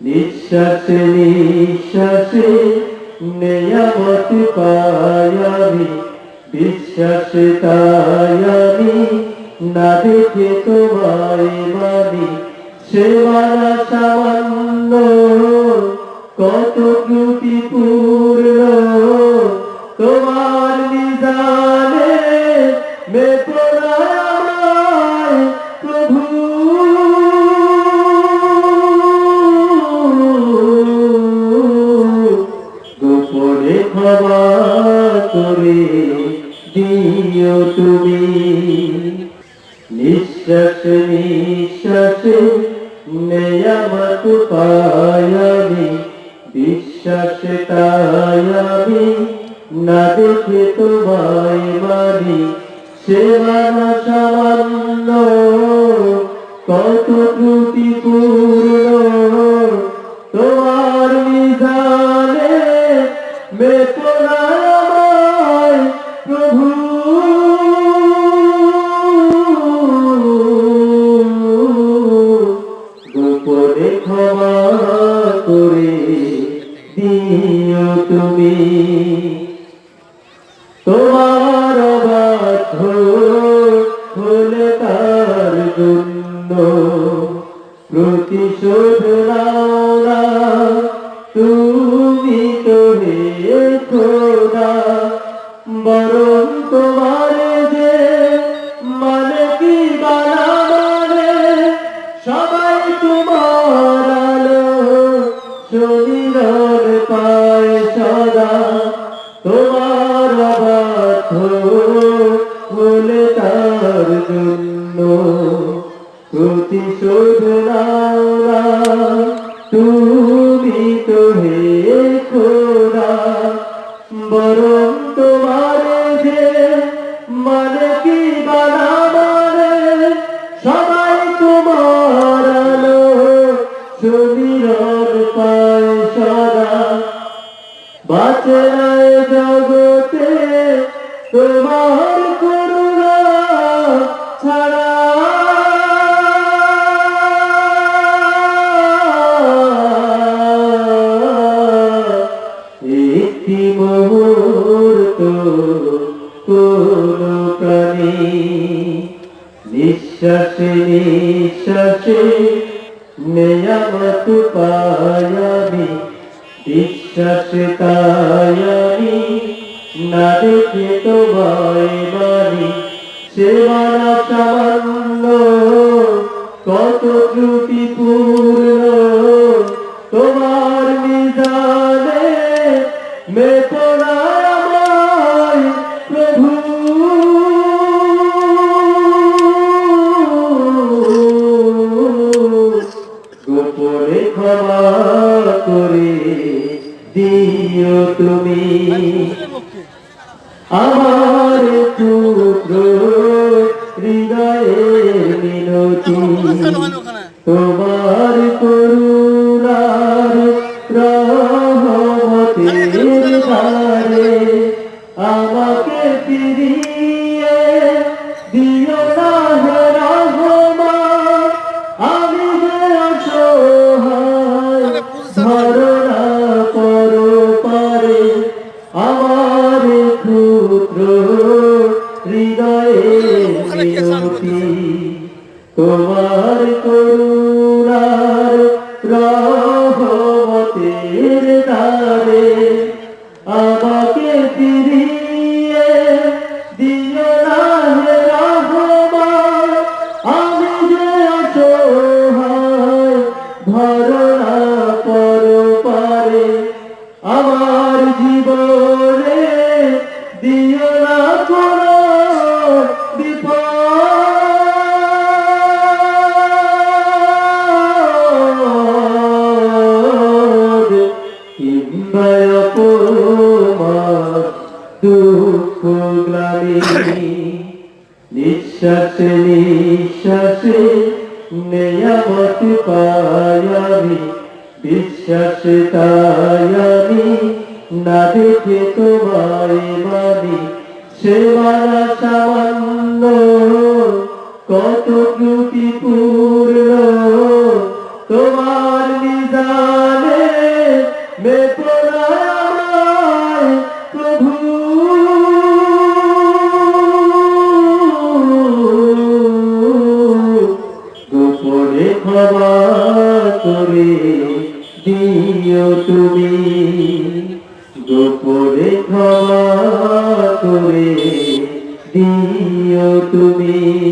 নিঃশ্বাসে নিঃশ্বাসে নেয়ামত পাই আমি বিশ্বাসে না দেখে তোমায় মানি। সে মানা সামান্য কত ত্রুটিপূর্ণ, তোমার ক্ষমা করে দিও তুমি। নিঃশ্বাস, নিঃশ্বাসে নেয়ামত পাই আমি। বিশ্বাস তাই আমি না দেখে তোমায় মানি। সেবানা সামান্য, কত ত্রুটিপূর্ণ তোমার নাও না, তুমি তো হে খোদা বরং তোমার যে মানে কি বানা মানে সবাই তোমার আলো শরীর পায় সদা। তোমার বাধ্য হে খোদা, বরং তোমার যে মানে কি বানা মানে সবাই তোমার আলো শরীর পায় সদা। বাঁচে জগতে তোমার করুণা ছাড়া কোন প্রাণী নিঃশ্বাসে নিঃশ্বাসে নেয়ামত পাই আমি বিশ্বাসে তাই আমি না দেখে তোমায় মানি সেবানা সামান্য, কত ত্রুটিপূর্ণ, তোমার নিদানে মেপনায় দিও তুমি। আমার হৃদয়ের মিনতি। তোমার করুণার রহমতের তোমার করুণার রহমতের ধারে আমাকে ফিরিয়ে দিও না রহমান। আমি যে অসহায় ধারণা দুঃখ গ্লানি নিঃশ্বাসে নিঃশ্বাসে নেয়ামত পাই আমি বিশ্বাসে তাই আমি না দেখে তোমায় মানি। সেবানা সামান্য, কত দিও তুমি। গোপনে ক্ষমা করে দিও তুমি।